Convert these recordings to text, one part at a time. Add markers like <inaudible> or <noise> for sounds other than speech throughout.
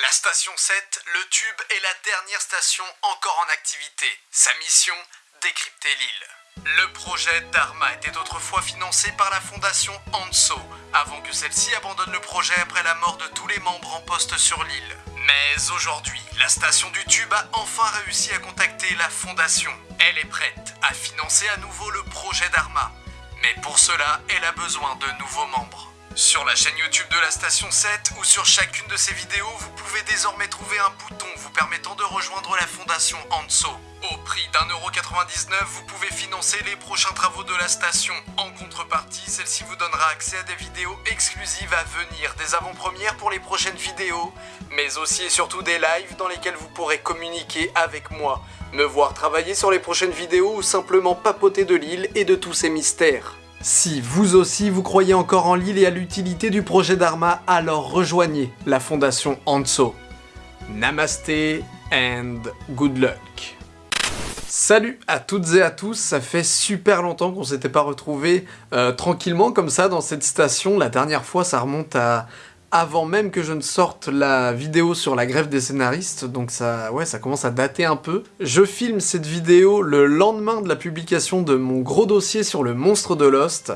La station 7, le tube, est la dernière station encore en activité. Sa mission Décrypter l'île. Le projet Dharma était autrefois financé par la fondation Anso, avant que celle-ci abandonne le projet après la mort de tous les membres en poste sur l'île. Mais aujourd'hui, la station du tube a enfin réussi à contacter la fondation. Elle est prête à financer à nouveau le projet Dharma. Mais pour cela, elle a besoin de nouveaux membres. Sur la chaîne YouTube de la station 7 ou sur chacune de ces vidéos, vous pouvez désormais trouver un bouton vous permettant de rejoindre la fondation Anso. Au prix d'un euro 99, vous pouvez financer les prochains travaux de la station. En contrepartie, celle-ci vous donnera accès à des vidéos exclusives à venir, des avant-premières pour les prochaines vidéos, mais aussi et surtout des lives dans lesquels vous pourrez communiquer avec moi, me voir travailler sur les prochaines vidéos ou simplement papoter de l'île et de tous ses mystères. Si vous aussi vous croyez encore en l'île et à l'utilité du projet Dharma, alors rejoignez la fondation Anso. Namaste and good luck. Salut à toutes et à tous, ça fait super longtemps qu'on s'était pas retrouvés euh, tranquillement comme ça dans cette station. La dernière fois ça remonte à avant même que je ne sorte la vidéo sur la grève des scénaristes, donc ça, commence à dater un peu. Je filme cette vidéo le lendemain de la publication de mon gros dossier sur le monstre de Lost.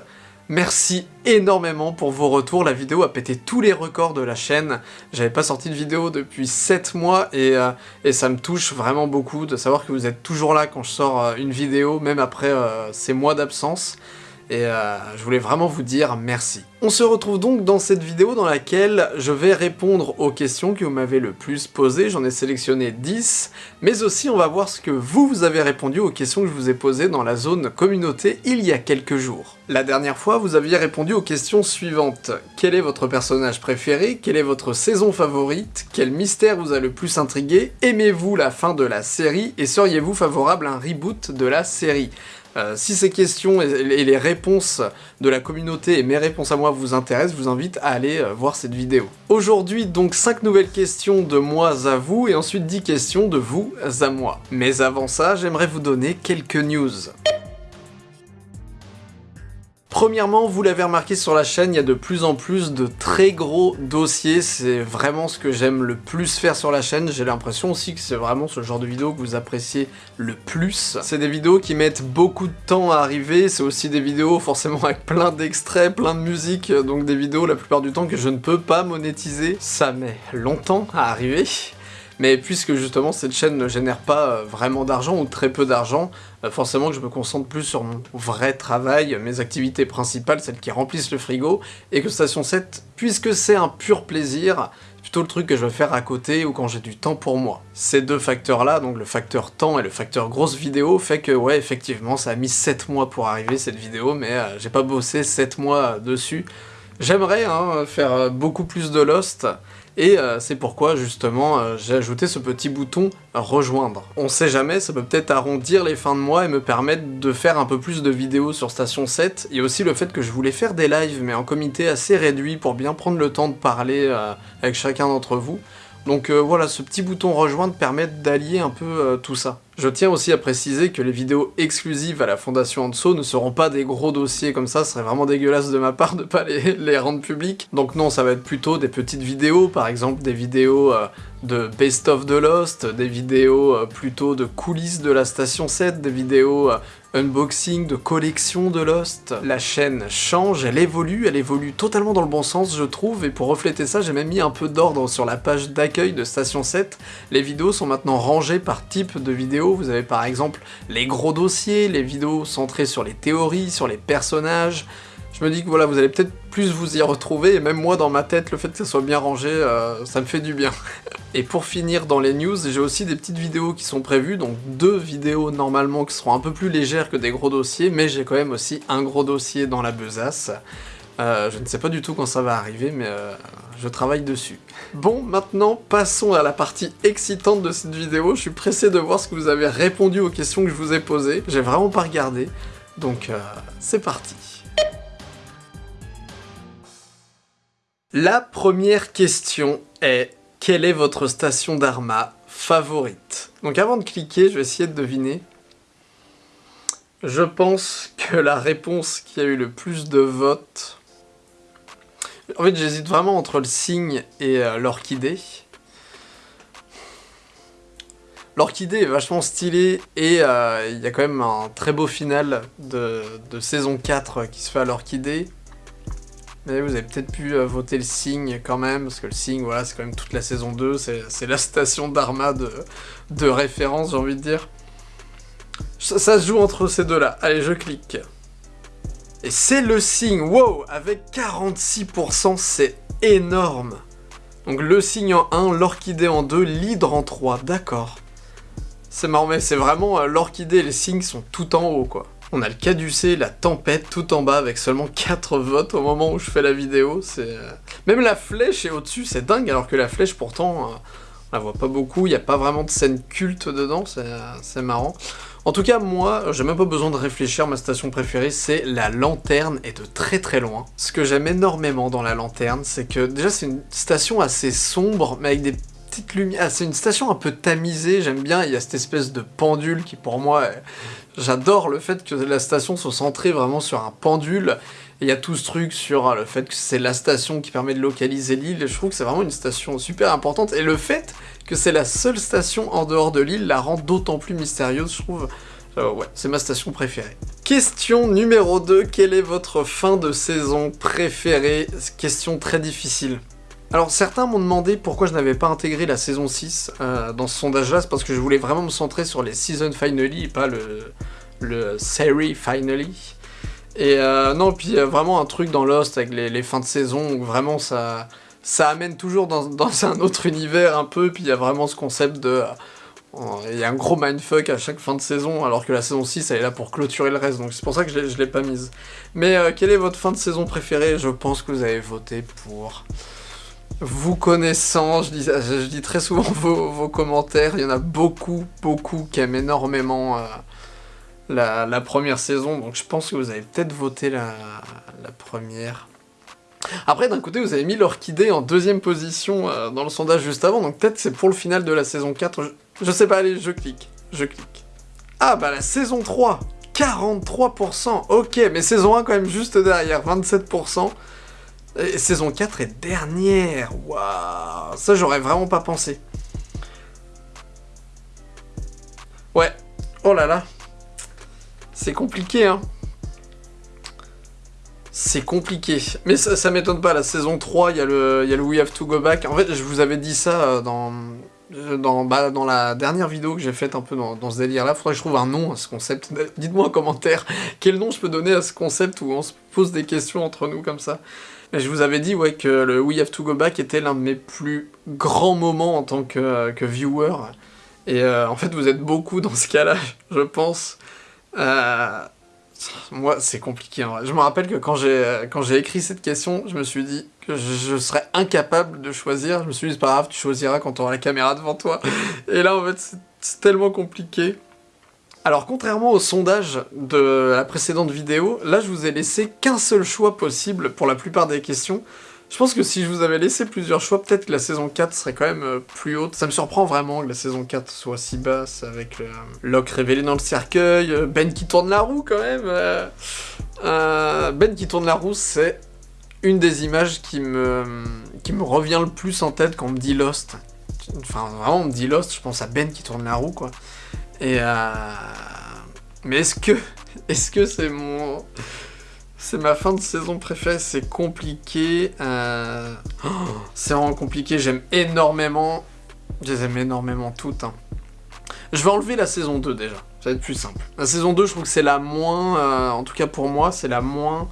Merci énormément pour vos retours, la vidéo a pété tous les records de la chaîne. J'avais pas sorti de vidéo depuis 7 mois et, euh, et, ça me touche vraiment beaucoup de savoir que vous êtes toujours là quand je sors euh, une vidéo, même après euh, ces mois d'absence et euh, je voulais vraiment vous dire merci. On se retrouve donc dans cette vidéo dans laquelle je vais répondre aux questions que vous m'avez le plus posées, j'en ai sélectionné 10, mais aussi on va voir ce que vous, vous avez répondu aux questions que je vous ai posées dans la zone communauté il y a quelques jours. La dernière fois, vous aviez répondu aux questions suivantes. Quel est votre personnage préféré? Quelle est votre saison favorite? Quel mystère vous a le plus intrigué? Aimez-vous la fin de la série? Et seriez-vous favorable à un reboot de la série? Euh, si ces questions et les réponses de la communauté et mes réponses à moi vous intéressent, je vous invite à aller euh, voir cette vidéo. Aujourd'hui, donc 5 nouvelles questions de moi à vous, et ensuite 10 questions de vous à moi. Mais avant ça, j'aimerais vous donner quelques news. Premièrement, vous l'avez remarqué sur la chaîne, il y a de plus en plus de très gros dossiers, c'est vraiment ce que j'aime le plus faire sur la chaîne, j'ai l'impression aussi que c'est vraiment ce genre de vidéo que vous appréciez le plus. C'est des vidéos qui mettent beaucoup de temps à arriver, c'est aussi des vidéos forcément avec plein d'extraits, plein de musique, donc des vidéos la plupart du temps que je ne peux pas monétiser. Ça met longtemps à arriver, mais puisque justement cette chaîne ne génère pas euh, vraiment d'argent ou très peu d'argent, euh, forcément que je me concentre plus sur mon vrai travail, mes activités principales, celles qui remplissent le frigo, et que Station 7, puisque c'est un pur plaisir, plutôt le truc que je veux faire à côté ou quand j'ai du temps pour moi. Ces deux facteurs-là, donc le facteur temps et le facteur grosse vidéo, fait que ouais, effectivement, ça a mis 7 mois pour arriver cette vidéo, mais euh, j'ai pas bossé 7 mois dessus. J'aimerais hein, faire beaucoup plus de Lost, et euh, c'est pourquoi justement euh, j'ai ajouté ce petit bouton rejoindre. On sait jamais, ça peut peut-être arrondir les fins de mois et me permettre de faire un peu plus de vidéos sur Station 7, et aussi le fait que je voulais faire des lives mais en comité assez réduit pour bien prendre le temps de parler euh, avec chacun d'entre vous. Donc euh, voilà, ce petit bouton rejoindre permet d'allier un peu euh, tout ça. Je tiens aussi à préciser que les vidéos exclusives à la Fondation Anso ne seront pas des gros dossiers comme ça, ce serait vraiment dégueulasse de ma part de pas <laughs> les, rendre publics. Donc non, ça va être plutôt des petites vidéos, par exemple des vidéos euh, de Best of the Lost, des vidéos plutôt de coulisses de la Station 7, des vidéos unboxing, de collection de Lost. La chaîne change, elle évolue, elle évolue totalement dans le bon sens je trouve, et pour refléter ça j'ai même mis un peu d'ordre sur la page d'accueil de Station 7. Les vidéos sont maintenant rangées par type de vidéo, vous avez par exemple les gros dossiers, les vidéos centrées sur les théories, sur les personnages, je me dis que voilà, vous allez peut-être plus vous y retrouver, et même moi dans ma tête, le fait que ça soit bien rangé, euh, ça me fait du bien. <laughs> et pour finir dans les news, j'ai aussi des petites vidéos qui sont prévues, donc deux vidéos normalement qui seront un peu plus légères que des gros dossiers, mais j'ai quand même aussi un gros dossier dans la besace. Euh, je ne sais pas du tout quand ça va arriver, mais euh, je travaille dessus. Bon, maintenant, passons à la partie excitante de cette vidéo. Je suis pressé de voir ce que vous avez répondu aux questions que je vous ai posées. J'ai vraiment pas regardé, donc c'est parti. La première question est quelle est votre station d'Arma favorite? Donc avant de cliquer, je vais essayer de deviner. Je pense que la réponse qui a eu le plus de votes... En fait, j'hésite vraiment entre le cygne et euh, l'orchidée. l'orchidée est vachement stylée et euh, il y a quand même un très beau final de, saison 4 qui se fait à l'orchidée. Mais vous avez peut-être pu euh, voter le signe quand même, parce que le signe, voilà, c'est quand même toute la saison 2, c'est la station d'Arma de, référence, j'ai envie de dire. Ça, ça se joue entre ces deux-là. Allez, je clique. Et c'est le signe, wow, avec 46%, c'est énorme. Donc le signe en 1, l'orchidée en 2, l'hydre en 3, d'accord. C'est marrant, mais c'est vraiment euh, l'orchidée et les signes sont tout en haut, quoi. On a le caducé, la tempête tout en bas avec seulement 4 votes au moment où je fais la vidéo. C'est euh, Même la flèche est au-dessus, c'est dingue, alors que la flèche pourtant, euh, on la voit pas beaucoup, il n'y a pas vraiment de scène culte dedans, c'est marrant. En tout cas, moi, j'ai même pas besoin de réfléchir, ma station préférée, c'est la lanterne, et de très très loin. Ce que j'aime énormément dans la lanterne, c'est que déjà c'est une station assez sombre, mais avec des petites lumières... Ah, c'est une station un peu tamisée, j'aime bien, il y a cette espèce de pendule qui pour moi... J'adore le fait que la station soit centrée vraiment sur un pendule, il y a tout ce truc sur le fait que c'est la station qui permet de localiser l'île, je trouve que c'est vraiment une station super importante, et le fait que c'est la seule station en dehors de l'île la rend d'autant plus mystérieuse, je trouve. Euh, ouais, c'est ma station préférée. Question numéro 2, quelle est votre fin de saison préférée? Question très difficile. Alors certains m'ont demandé pourquoi je n'avais pas intégré la saison 6 euh, dans ce sondage-là, c'est parce que je voulais vraiment me centrer sur les season finally et pas le, le series finally. Et euh, non, puis vraiment un truc dans Lost avec les, fins de saison où vraiment ça ça amène toujours <laughs> dans, un autre univers un peu, puis il y a vraiment ce concept de... Euh, il y a un gros mindfuck à chaque fin de saison, alors que la saison 6, elle est là pour clôturer le reste, donc c'est pour ça que je ne l'ai pas mise. Mais euh, quelle est votre fin de saison préférée? Je pense que vous avez voté pour... Vous connaissant, je dis, je très souvent <laughs> vos, commentaires, il y en a beaucoup, beaucoup qui aiment énormément euh, la, première saison, donc je pense que vous avez peut-être voté la première. Après, d'un côté, vous avez mis l'orchidée en deuxième position euh, dans le sondage juste avant, donc peut-être c'est pour le final de la saison 4. Je, sais pas, allez, je clique. Je clique. Ah, bah la saison 3 43% Ok, mais saison 1 quand même juste derrière, 27%. Et saison 4 est dernière Waouh Ça, j'aurais vraiment pas pensé. Ouais. Oh là là. C'est compliqué, hein c'est compliqué. Mais ça, m'étonne pas, la saison 3, il y, a le, y a le We Have To Go Back. En fait, je vous avais dit ça euh, dans, euh, dans, bah, dans la dernière vidéo que j'ai faite un peu dans, ce délire-là. Faudrait que je trouve un nom à ce concept. <laughs> Dites-moi en commentaire <laughs> quel nom je peux donner à ce concept où on se pose des questions entre nous comme ça. Je vous avais dit ouais, que le We Have To Go Back était l'un de mes plus grands moments en tant que, euh, viewer. Et en fait, vous êtes beaucoup dans ce cas-là, <laughs> je pense. Euh, moi, c'est compliqué. En vrai. Je me rappelle que quand j'ai écrit cette question, je me suis dit que je, serais incapable de choisir. Je me suis dit, c'est pas grave, tu choisiras quand tu auras la caméra devant toi. <laughs> Et là, en fait, c'est tellement compliqué. Alors, contrairement au sondage de la précédente vidéo, là, je vous ai laissé qu'un seul choix possible pour la plupart des questions. Je pense que si je vous avais laissé plusieurs choix, peut-être que la saison 4 serait quand même euh, plus haute. Ça me surprend vraiment que la saison 4 soit si basse, avec le Locke révélé dans le cercueil, euh, Ben qui tourne la roue quand même. Euh, ben qui tourne la roue, c'est une des images qui me, qui me revient le plus en tête quand on me dit Lost. Enfin, vraiment, on me dit Lost, je pense à Ben qui tourne la roue, quoi. Et Mais est-ce que... <laughs> Est-ce que c'est mon... C'est ma fin de saison préférée, c'est compliqué. Euh, oh, c'est vraiment compliqué, j'aime énormément... Je les aime énormément toutes. Hein. Je vais enlever la saison 2 déjà, ça va être plus simple. La saison 2, je trouve que c'est la moins... Euh, en tout cas pour moi, c'est la moins...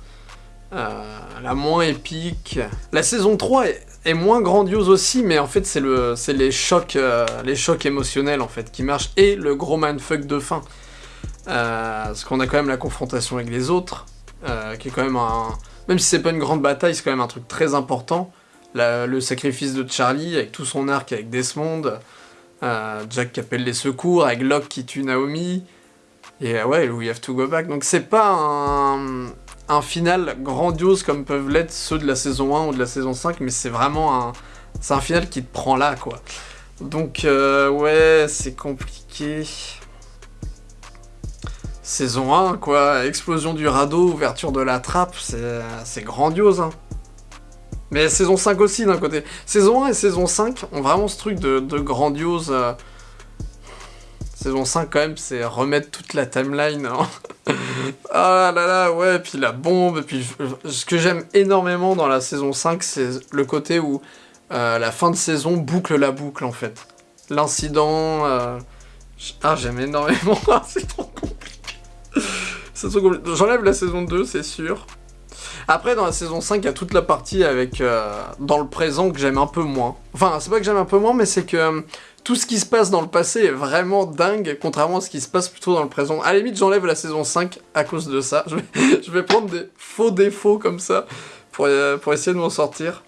Euh, la moins épique. La saison 3 est, moins grandiose aussi, mais en fait c'est le, les chocs, les chocs émotionnels en fait qui marchent et le gros mindfuck de fin. parce qu'on a quand même la confrontation avec les autres. Euh, qui est quand même un... Même si c'est pas une grande bataille, c'est quand même un truc très important. le sacrifice de Charlie, avec tout son arc avec Desmond, euh, Jack qui appelle les secours, avec Locke qui tue Naomi, et euh, ouais, We Have To Go Back. Donc c'est pas un, final grandiose comme peuvent l'être ceux de la saison 1 ou de la saison 5, mais c'est vraiment un... Un final qui te prend là, quoi. Donc, ouais, c'est compliqué. Saison 1, quoi, explosion du radeau, ouverture de la trappe, c'est grandiose, hein. Mais saison 5 aussi, d'un côté. Saison 1 et saison 5 ont vraiment ce truc de, grandiose... Euh, Saison 5, quand même, c'est remettre toute la timeline. hein. <laughs> ah là là, ouais, puis la bombe. Puis, ce que j'aime énormément dans la saison 5, c'est le côté où euh, la fin de saison boucle la boucle, en fait. L'incident. euh, Ah, j'aime énormément. <laughs> Ah, c'est trop compliqué. J'enlève la saison 2, c'est sûr. Après, dans la saison 5, il y a toute la partie avec euh, dans le présent que j'aime un peu moins. Enfin, c'est pas que j'aime un peu moins, mais c'est que tout ce qui se passe dans le passé est vraiment dingue, contrairement à ce qui se passe plutôt dans le présent. À la j'enlève la saison 5 à cause de ça. <laughs> Je vais, prendre des faux défauts comme ça pour, euh, essayer de m'en sortir.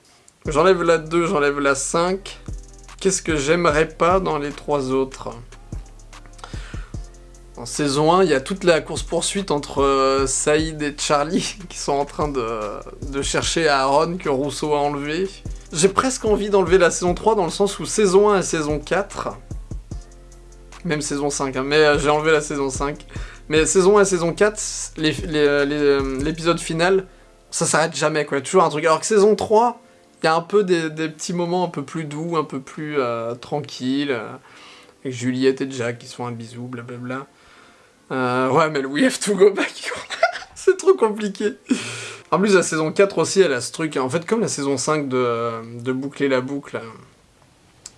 J'enlève la 2, j'enlève la 5. Qu'est-ce que j'aimerais pas dans les trois autres? En saison 1, il y a toute la course-poursuite entre euh, Saïd et Charlie <laughs> qui sont en train de chercher Aaron que Rousseau a enlevé. J'ai presque envie d'enlever la saison 3 dans le sens où saison 1 et saison 4, même saison 5, hein, mais euh, j'ai enlevé la saison 5. Mais saison 1 et saison 4, les- les- les, euh, l'épisode final, ça s'arrête jamais quoi, toujours un truc. Alors que saison 3, il y a un peu des, petits moments un peu plus doux, un peu plus euh, tranquilles, euh, avec Juliette et Jack qui se font un bisou, blablabla. Euh, ouais, mais le We Have to Go Back, <laughs> <laughs> c'est trop compliqué. En plus, la saison 4 aussi, elle a ce truc, en fait, comme la saison 5 de, de boucler la boucle, euh,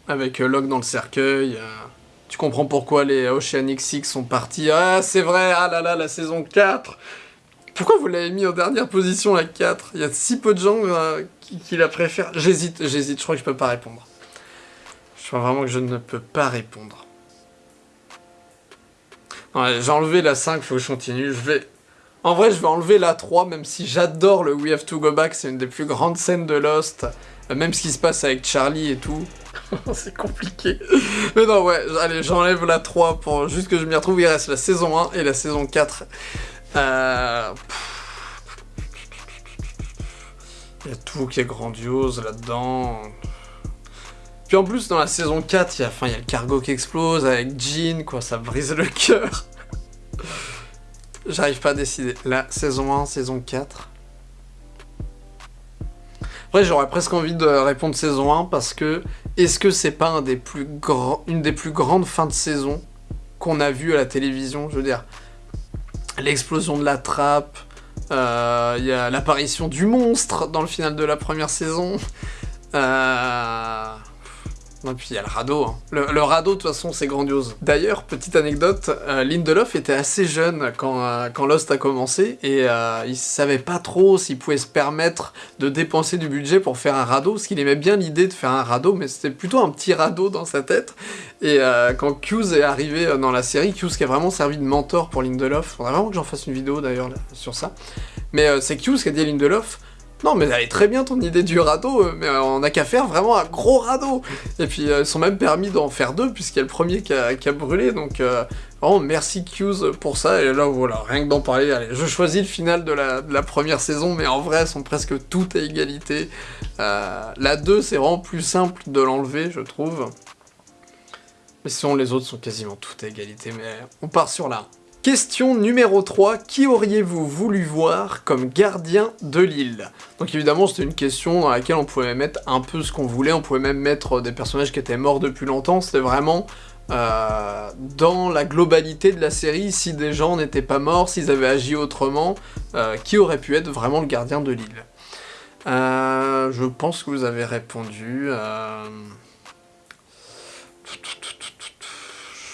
avec euh, Locke dans le cercueil. euh, tu comprends pourquoi les Oceanic Six sont partis. Ah, c'est vrai, ah là là, la saison 4 Pourquoi vous l'avez mis en dernière position, la 4 Il y a si peu de gens qui, la préfèrent. J'hésite, j'hésite, je crois que je peux pas répondre. Je crois vraiment que je ne peux pas répondre. J'ai enlevé la 5, faut que je continue. Je vais. En vrai, je vais enlever la 3, même si j'adore le We Have to Go Back, c'est une des plus grandes scènes de Lost. Euh, Même ce qui se passe avec Charlie et tout. <laughs> c'est compliqué. Mais non, ouais, allez, j'enlève la 3 pour juste que je m'y retrouve. Il reste la saison 1 et la saison 4. Euh... Il y a tout qui est grandiose là-dedans. Puis en plus, dans la saison 4, il y a, enfin, il y a le cargo qui explose avec Jean, quoi, ça brise le cœur. J'arrive pas à décider. La saison 1, saison 4. Après, j'aurais presque envie de répondre saison 1 parce que est-ce que c'est pas un des plus une des plus grandes fins de saison qu'on a vues à la télévision? Je veux dire, l'explosion de la trappe, euh, il y a l'apparition du monstre dans le final de la première saison. Euh... Et puis il y a le radeau. hein. Le, radeau, de toute façon, c'est grandiose. D'ailleurs, petite anecdote, euh, Lindelof était assez jeune quand, euh, quand Lost a commencé et euh, il savait pas trop s'il pouvait se permettre de dépenser du budget pour faire un radeau, parce qu'il aimait bien l'idée de faire un radeau, mais c'était plutôt un petit radeau dans sa tête. Et euh, quand Hughes est arrivé dans la série, Hughes qui a vraiment servi de mentor pour Lindelof, faudrait vraiment que j'en fasse une vidéo d'ailleurs sur ça. Mais c'est Hughes qui a dit à Lindelof, non mais elle est très bien ton idée du radeau, euh, mais euh, on n'a qu'à faire vraiment un gros radeau. Et puis euh, ils sont même permis d'en faire deux puisqu'il y a le premier qui a, brûlé, donc euh, vraiment merci Hughes pour ça. Et là voilà, rien que d'en parler, allez, je choisis le final de la, première saison, mais en vrai elles sont presque toutes à égalité. La 2 c'est vraiment plus simple de l'enlever je trouve. Mais sinon les autres sont quasiment toutes à égalité, mais on part sur la 1. Question numéro 3, qui auriez-vous voulu voir comme gardien de l'île? Donc évidemment c'était une question dans laquelle on pouvait mettre un peu ce qu'on voulait, on pouvait même mettre des personnages qui étaient morts depuis longtemps, c'était vraiment euh, dans la globalité de la série, si des gens n'étaient pas morts, s'ils avaient agi autrement, euh, qui aurait pu être vraiment le gardien de l'île? Euh, Je pense que vous avez répondu...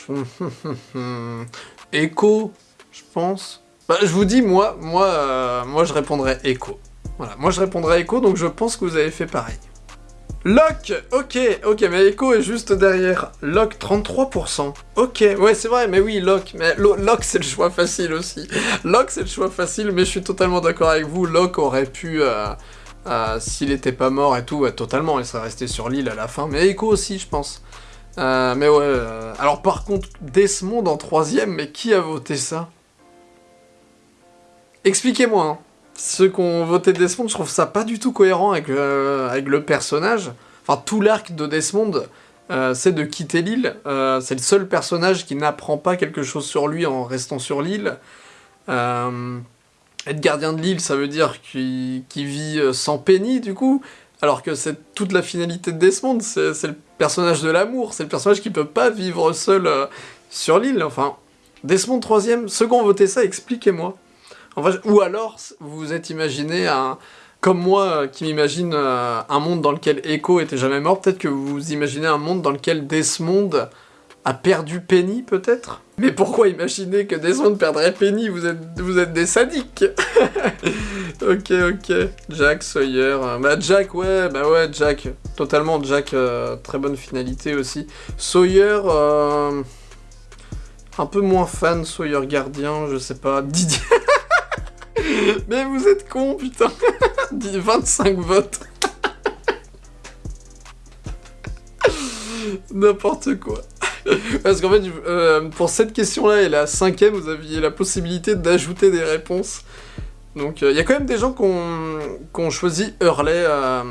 <laughs> Echo, je pense. Bah, je vous dis, moi, moi, euh, moi, je répondrais Echo. Voilà, moi, je répondrais Echo, donc je pense que vous avez fait pareil. Locke, ok, ok, mais Echo est juste derrière. Locke, 33%. Ok, ouais, c'est vrai, mais oui, Locke, mais Lo- Locke, c'est le choix facile aussi. Locke, c'est le choix facile, mais je suis totalement d'accord avec vous. Locke aurait pu, euh, euh, s'il était pas mort et tout, totalement, il serait resté sur l'île à la fin. Mais Echo aussi, je pense. Euh, mais ouais, euh, alors par contre, Desmond en troisième, mais qui a voté ça? Expliquez-moi, hein. Ceux qui ont voté Desmond, je trouve ça pas du tout cohérent avec, avec le personnage. Enfin, tout l'arc de Desmond, euh, c'est de quitter l'île. C'est le seul personnage qui n'apprend pas quelque chose sur lui en restant sur l'île. Être gardien de l'île, ça veut dire qu'il vit sans Penny, du coup. Alors que c'est toute la finalité de Desmond, c'est le personnage de l'amour, c'est le personnage qui peut pas vivre seul euh, sur l'île, enfin. Desmond troisième, ceux qui ont voté ça, expliquez-moi. ou alors, vous vous êtes imaginé un... Comme moi, euh, qui m'imagine euh, un monde dans lequel Echo était jamais mort, peut-être que vous imaginez un monde dans lequel Desmond a perdu Penny, peut-être? Mais pourquoi imaginer que Desmond perdrait Penny? Vous êtes, vous êtes des sadiques <laughs> Ok, ok. Jack, Sawyer... Bah Jack, ouais, bah ouais, Jack. Totalement, Jack, très bonne finalité aussi. Sawyer... Un peu moins fan, Sawyer Gardien, je sais pas. <laughs> Didier. Mais vous êtes con, putain. <laughs> 25 votes. N'importe quoi. Parce qu'en fait, euh, pour cette question-là et la cinquième, vous aviez la possibilité d'ajouter des réponses. Donc, il euh, y a quand même des gens qui ont, choisi Hurley, euh,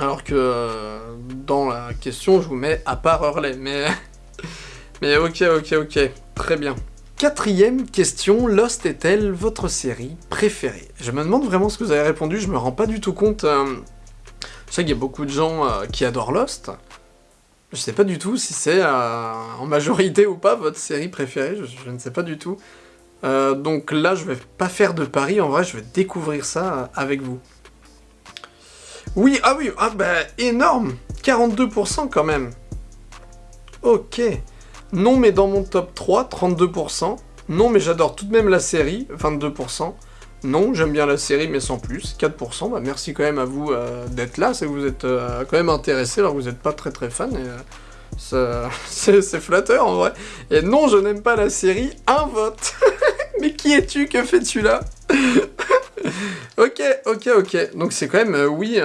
alors que dans la question, je vous mets à part Hurley. Mais, <laughs> mais ok, ok, ok. Très bien. Quatrième question, Lost est-elle votre série préférée? Je me demande vraiment ce que vous avez répondu, je me rends pas du tout compte. Je sais qu'il y a beaucoup de gens qui adorent Lost. Je sais pas du tout si c'est euh, en majorité ou pas votre série préférée, je, ne sais pas du tout. donc là, je vais pas faire de pari, en vrai, je vais découvrir ça avec vous. Oui, ah oui, ah bah énorme 42% quand même Ok non, mais dans mon top 3, 32%. Non, mais j'adore tout de même la série, 22%. Non, j'aime bien la série, mais sans plus, 4%. Bah, merci quand même à vous euh, d'être là, c'est que vous êtes euh, quand même intéressé, alors que vous n'êtes pas très très fan. Euh, <laughs> c'est flatteur en vrai. Et non, je n'aime pas la série, un vote. <laughs> mais qui es-tu? Que fais-tu là? <laughs> Ok, ok, ok. Donc c'est quand même oui,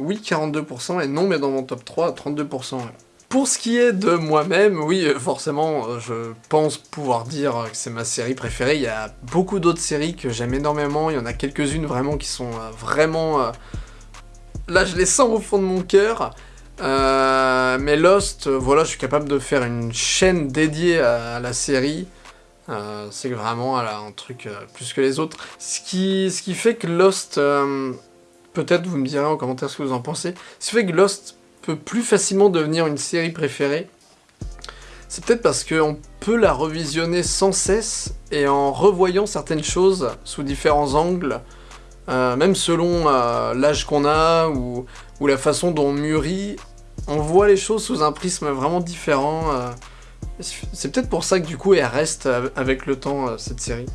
oui 42%, et non, mais dans mon top 3, 32%. Pour ce qui est de moi-même, oui, forcément, euh, je pense pouvoir dire que c'est ma série préférée. Il y a beaucoup d'autres séries que j'aime énormément. Il y en a quelques-unes vraiment qui sont euh, vraiment... Euh, là, je les sens au fond de mon cœur. mais Lost, voilà, je suis capable de faire une chaîne dédiée à, la série. c'est vraiment un truc plus que les autres. Ce qui, ce qui fait que Lost... Peut-être vous me direz en commentaire ce que vous en pensez. Ce qui fait que Lost plus facilement devenir une série préférée, c'est peut-être parce qu'on peut la revisionner sans cesse et en revoyant certaines choses sous différents angles, euh, même selon euh, l'âge qu'on a ou, la façon dont on mûrit, on voit les choses sous un prisme vraiment différent. Euh. c'est peut-être pour ça que du coup elle reste avec le temps, cette série.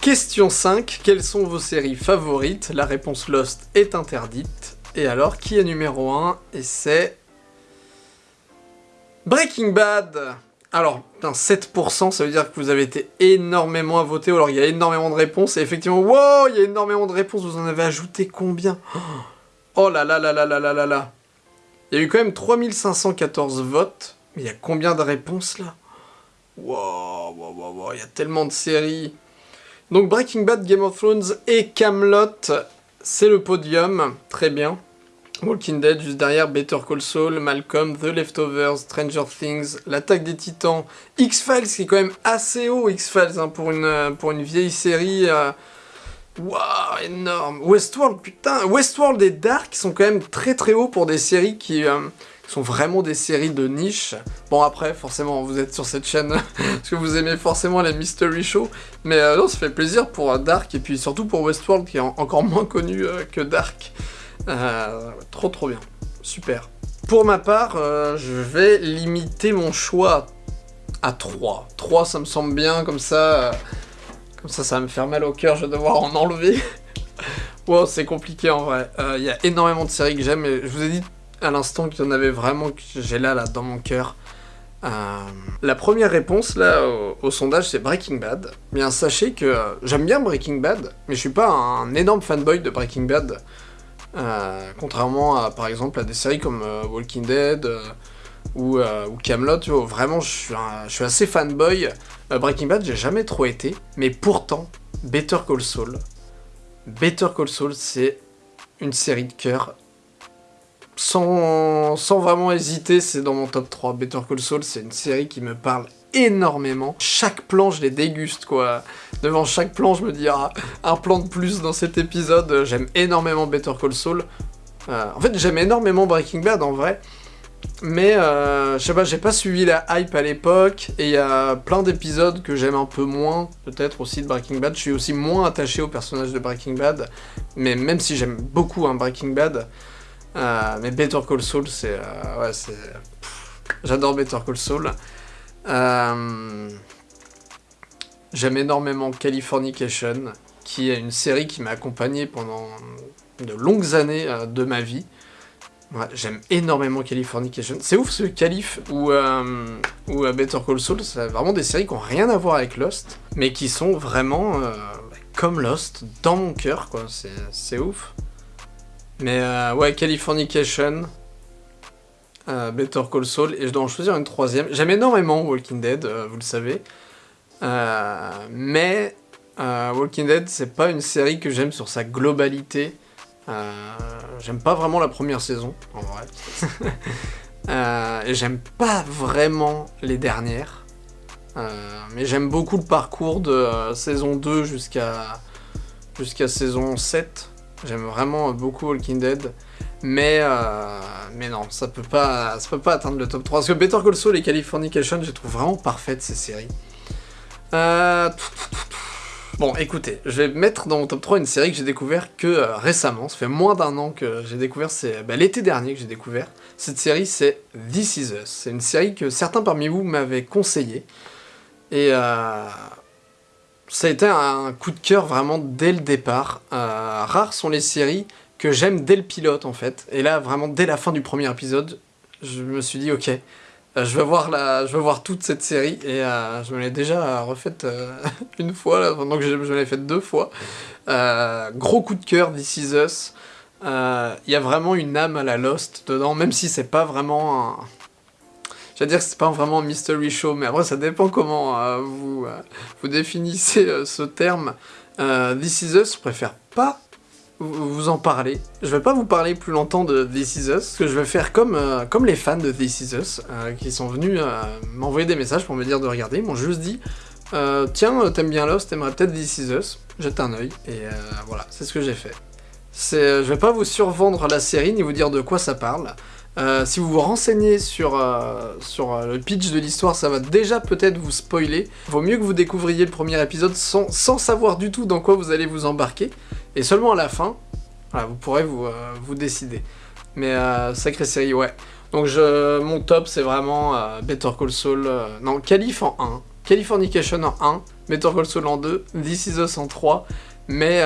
Question 5, quelles sont vos séries favorites? La réponse Lost est interdite. Et alors, qui est numéro 1 Et c'est... Breaking Bad. Alors, 7%, ça veut dire que vous avez été énormément à voter, alors il y a énormément de réponses, et effectivement, wow, il y a énormément de réponses, vous en avez ajouté combien? Oh là là là là là là là là. Il y a eu quand même 3514 votes, mais il y a combien de réponses là? Wow, wow, wow, wow, il y a tellement de séries. Donc Breaking Bad, Game of Thrones et Camelot, c'est le podium, très bien. Walking Dead, juste derrière Better Call Saul, Malcolm, The Leftovers, Stranger Things, L'Attaque des Titans, X-Files qui est quand même assez haut, X-Files, hein, pour, une, euh, pour une vieille série. Euh, waouh, énorme. Westworld, putain, Westworld et Dark sont quand même très très hauts pour des séries qui euh, sont vraiment des séries de niche. Bon après, forcément, vous êtes sur cette chaîne <laughs> parce que vous aimez forcément les mystery shows, mais non, ça fait plaisir pour Dark et puis surtout pour Westworld qui est encore moins connu que Dark. Euh, trop trop bien. Super. Pour ma part, euh, je vais limiter mon choix à 3. 3, ça me semble bien, comme ça... Euh, comme ça, ça va me faire mal au cœur, je vais devoir en enlever. <laughs> wow, c'est compliqué en vrai. Il y a énormément de séries que j'aime, et je vous ai dit à l'instant qu'il y en avait vraiment que j'ai là, là, dans mon cœur. la première réponse là au, sondage c'est Breaking Bad. Bien sachez que j'aime bien Breaking Bad, mais je suis pas un énorme fanboy de Breaking Bad. Euh, contrairement à, par exemple, à des séries comme euh, Walking Dead euh, ou, ou, Camelot, vraiment, je suis, je suis assez fanboy. Breaking Bad, j'ai jamais trop été, mais pourtant, Better Call Saul, Better Call Saul, c'est une série de cœur. Sans, sans vraiment hésiter, c'est dans mon top 3. Better Call Saul, c'est une série qui me parle énormément. Chaque plan, je les déguste, quoi. Devant chaque plan, je me dis, ah, un plan de plus dans cet épisode. J'aime énormément Better Call Saul. Euh, en fait, j'aime énormément Breaking Bad, en vrai. Mais euh, je sais pas, j'ai pas suivi la hype à l'époque, et il y a plein d'épisodes que j'aime un peu moins, peut-être aussi de Breaking Bad. Je suis aussi moins attaché au personnage de Breaking Bad, mais même si j'aime beaucoup un Breaking Bad, euh, mais Better Call Saul, c'est... Ouais, c'est... J'adore Better Call Saul. Euh, j'aime énormément Californication, qui est une série qui m'a accompagné pendant de longues années de ma vie. J'aime énormément Californication. C'est ouf ce Calif ou, euh, ou Better Call Saul, c'est vraiment des séries qui n'ont rien à voir avec Lost, mais qui sont vraiment euh, comme Lost, dans mon cœur. C'est ouf. Mais euh, ouais, Californication, euh, Better Call Saul, et je dois en choisir une troisième. J'aime énormément Walking Dead, euh, vous le savez. Euh, mais Walking Dead, c'est pas une série que j'aime sur sa globalité. Euh, j'aime pas vraiment la première saison, en vrai. <laughs> euh, et j'aime pas vraiment les dernières. Euh, mais j'aime beaucoup le parcours de euh, saison 2 jusqu'à jusqu'à saison 7. J'aime vraiment beaucoup Walking Dead. Mais, euh, mais non, ça peut, pas, ça peut pas atteindre le top 3. Parce que Better Call Saul et Californication, je trouve vraiment parfaites ces séries. Euh... Bon, écoutez, je vais mettre dans mon top 3 une série que j'ai découvert que euh, récemment. Ça fait moins d'un an que j'ai découvert, c'est bah, l'été dernier que j'ai découvert. Cette série, c'est This Is Us. C'est une série que certains parmi vous m'avaient conseillé. Et ça a été un coup de cœur vraiment dès le départ. Rares sont les séries que j'aime dès le pilote en fait. Et là, vraiment dès la fin du premier épisode, je me suis dit, ok, euh, je vais voir la, je vais voir toute cette série et euh, je me l'ai déjà refaite euh, <laughs> une fois, là, donc je, je l'ai faite deux fois. Gros coup de cœur, This Is Us. Il y a vraiment une âme à la Lost dedans, même si c'est pas vraiment un... J'allais dire que c'est pas vraiment un mystery show, mais après ça dépend comment vous, vous définissez ce terme. This Is Us, je préfère pas vous en parler. Je vais pas vous parler plus longtemps de This Is Us, que je vais faire comme, euh, comme les fans de This Is Us, euh, qui sont venus euh, m'envoyer des messages pour me dire de regarder. Ils m'ont juste dit Tiens, t'aimes bien Lost, t'aimerais peut-être This Is Us Jette un œil, et voilà, c'est ce que j'ai fait. Je vais pas vous survendre la série ni vous dire de quoi ça parle. Euh, si vous vous renseignez sur, euh, sur euh, le pitch de l'histoire, ça va déjà peut-être vous spoiler. Vaut mieux que vous découvriez le premier épisode sans, sans savoir du tout dans quoi vous allez vous embarquer. Et seulement à la fin, vous pourrez vous, vous décider. Mais sacrée série, ouais. Donc je, mon top, c'est vraiment Better Call Saul. non, Calif en 1. Californication en 1. Better Call Saul en 2. This Is Us en 3. Mais...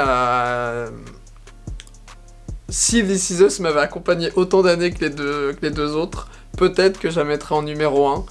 Si This Is Us m'avait accompagné autant d'années que, les deux- autres, peut-être que je la mettrais en numéro 1.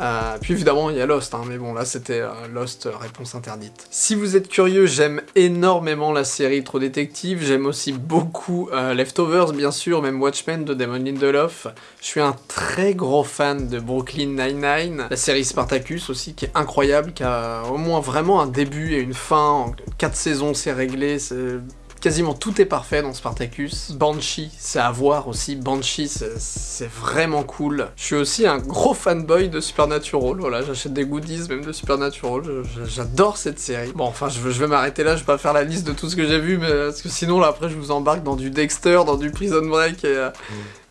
Euh, puis évidemment, il y a Lost, hein, mais bon, là c'était euh, Lost, euh, réponse interdite. Si vous êtes curieux, j'aime énormément la série Trop Détective, j'aime aussi beaucoup Leftovers, bien sûr, même Watchmen de Damon Lindelof. Je suis un très gros fan de Brooklyn Nine-Nine, la série Spartacus aussi, qui est incroyable, qui a au moins vraiment un début et une fin, en 4 saisons c'est réglé, c'est quasiment tout est parfait dans Spartacus. Banshee, c'est à voir aussi. Banshee, c'est- vraiment cool. Je suis aussi un gros fanboy de Supernatural. Voilà, j'achète des goodies même de Supernatural. J'adore cette série. Bon, enfin, je, vais- je vais m'arrêter là. Je vais pas faire la liste de tout ce que j'ai vu, mais parce que sinon, là, après, je vous embarque dans du Dexter, dans du Prison Break et. euh,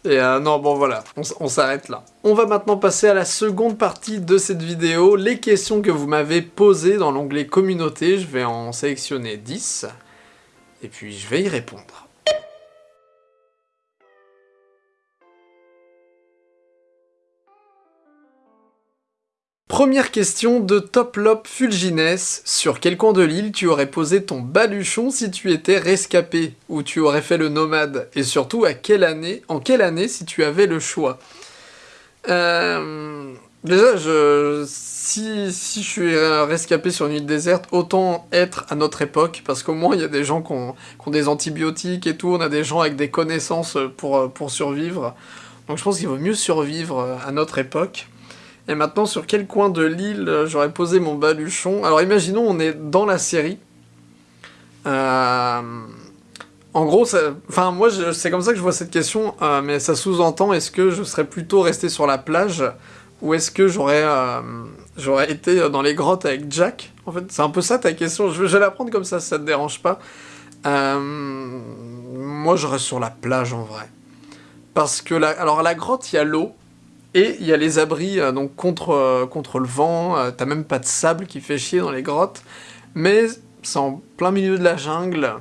Et euh, non, bon voilà, on, on s'arrête là. On va maintenant passer à la seconde partie de cette vidéo, les questions que vous m'avez posées dans l'onglet communauté. Je vais en sélectionner 10, et puis je vais y répondre. Première question de Toplop Fulgines. Sur quel coin de l'île tu aurais posé ton baluchon si tu étais rescapé? Ou tu aurais fait le nomade? Et surtout, à quelle année, en quelle année si tu avais le choix? Euh, Déjà, je, si, si je suis rescapé sur une île déserte, autant être à notre époque, parce qu'au moins il y a des gens qui ont, des antibiotiques et tout, on a des gens avec des connaissances pour, pour survivre. Donc je pense qu'il vaut mieux survivre à notre époque. Et maintenant, sur quel coin de l'île j'aurais posé mon baluchon? Alors imaginons, on est dans la série. Euh, En gros, ça- enfin moi, c'est comme ça que je vois cette question, euh, mais ça sous-entend est-ce que je serais plutôt resté sur la plage? Ou est-ce que j'aurais euh, été dans les grottes avec Jack? En fait, c'est un peu ça ta question. Je, vais la prendre comme ça, si ça te dérange pas. Euh, moi, je reste sur la plage en vrai, parce que la, alors à la grotte, il y a l'eau. Et il y a les abris contre, contre le vent, t'as même pas de sable qui fait chier dans les grottes, mais c'est en plein milieu de la jungle.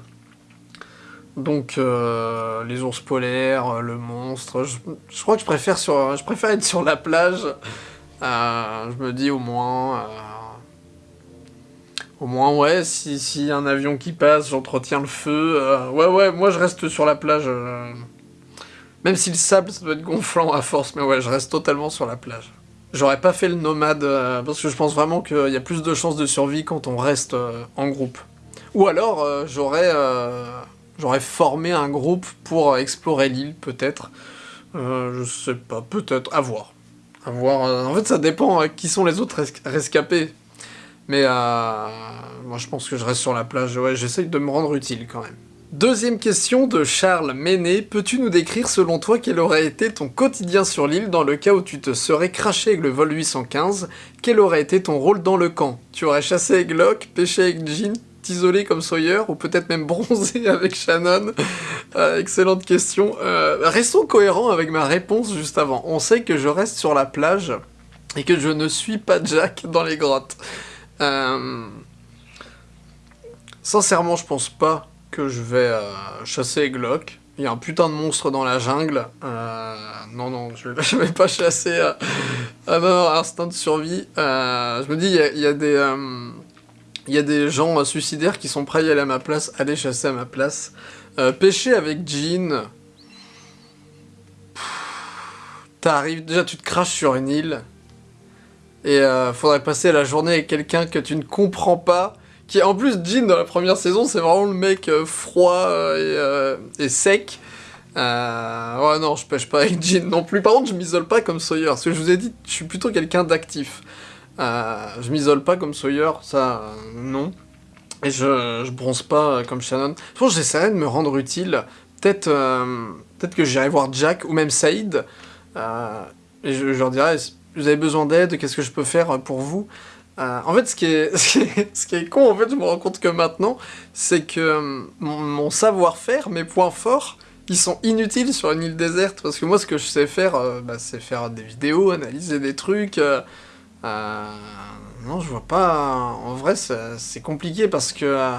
Donc les ours polaires, le monstre, je, crois que je préfère, être sur la plage. je me dis au moins au moins, ouais, si, un avion qui passe, j'entretiens le feu. Euh, ouais, ouais, moi je reste sur la plage. Euh. Même si le sable, ça doit être gonflant à force, mais ouais, je reste totalement sur la plage. J'aurais pas fait le nomade, euh, parce que je pense vraiment qu'il y a plus de chances de survie quand on reste en groupe. Ou alors, j'aurais j'aurais formé un groupe pour explorer l'île, peut-être. je sais pas, peut-être, à voir. À voir. en fait, ça dépend qui sont les autres rescapés. Mais euh, moi, je pense que je reste sur la plage. Ouais, j'essaye de me rendre utile quand même. Deuxième question de Charles Méné. Peux-tu nous décrire selon toi quel aurait été ton quotidien sur l'île dans le cas où tu te serais craché avec le vol 815 Quel aurait été ton rôle dans le camp? Tu aurais chassé avec Locke, pêché avec Jean, t'isoler comme Sawyer ou peut-être même bronzé <laughs> avec Shannon euh, Excellente question. Euh, restons cohérents avec ma réponse juste avant. On sait que je reste sur la plage et que je ne suis pas Jack dans les grottes. Euh, sincèrement, je pense pas que je vais euh, chasser Glock. Il y a un putain de monstre dans la jungle. Euh, non, non, je vais, <laughs> vais pas chasser à, à instinct de survie. je me dis, il y a, des... il y a des gens suicidaires qui sont prêts à y aller à ma place, aller chasser à ma place. pêcher avec Jean. T'arrives, déjà tu te craches sur une île. Et euh, faudrait passer la journée avec quelqu'un que tu ne comprends pas. Qui, en plus, Jean, dans la première saison, c'est vraiment le mec euh, froid euh, et, sec. ouais, non, je pêche pas avec Jean non plus. Par contre, je m'isole pas comme Sawyer. Parce que je vous ai dit, je suis plutôt quelqu'un d'actif. Je m'isole pas comme Sawyer, ça, non. Et je, je bronze pas comme Shannon. Je pense que j'essaierai de me rendre utile. Peut-être peut-être que j'irai voir Jack ou même Saïd. et je, leur dirais vous avez besoin d'aide, qu'est-ce que je peux faire pour vous? Euh, En fait, ce qui, est, <laughs> con, en fait, je me rends compte que maintenant, c'est que euh, mon, savoir-faire, mes points forts, ils sont inutiles sur une île déserte, parce que moi, ce que je sais faire, euh, bah, c'est faire des vidéos, analyser des trucs... non, je vois pas... En vrai, c'est compliqué, parce que...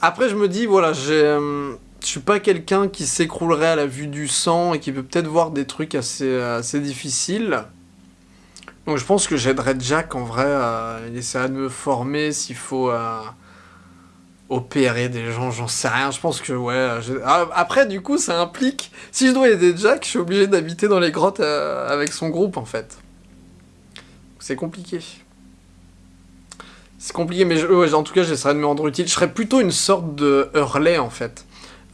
Après, je me dis, voilà, j'ai je suis pas quelqu'un qui s'écroulerait à la vue du sang et qui peut peut-être voir des trucs assez, assez difficiles. Donc je pense que j'aiderais Jack en vrai. il essaierait de me former s'il faut euh, opérer des gens, j'en sais rien. Je pense que ouais. Ah, après, du coup, ça implique. Si je dois aider Jack, je suis obligé d'habiter dans les grottes euh, avec son groupe en fait. C'est compliqué. C'est compliqué, mais en tout cas, j'essaierai de me rendre utile. Je serais plutôt une sorte de Hurley en fait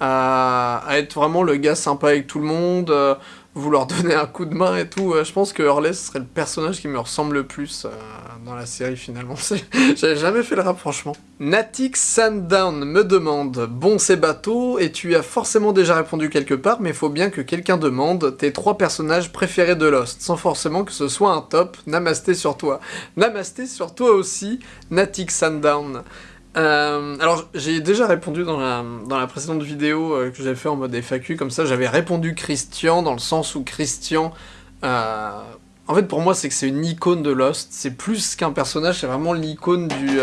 à, être vraiment le gars sympa avec tout le monde, euh, vouloir <laughs> donner un coup de main et tout. Euh, je pense que Hurley serait le personnage qui me ressemble le plus euh, la série finalement. <laughs> J'avais jamais fait le rap franchement. Natix Sundown me demande Bon c'est bateau et tu as forcément déjà répondu quelque part mais faut bien que quelqu'un demande tes trois personnages préférés de Lost sans forcément que ce soit un top. Namasté sur toi. Namasté sur toi aussi Natix Sundown. Euh, alors, j'ai déjà répondu dans la, dans la précédente vidéo euh, que j'avais fait en mode FAQ, comme ça, j'avais répondu Christian, dans le sens où Christian... Euh, en fait, pour moi, c'est que c'est une icône de Lost. C'est plus qu'un personnage, c'est vraiment l'icône du,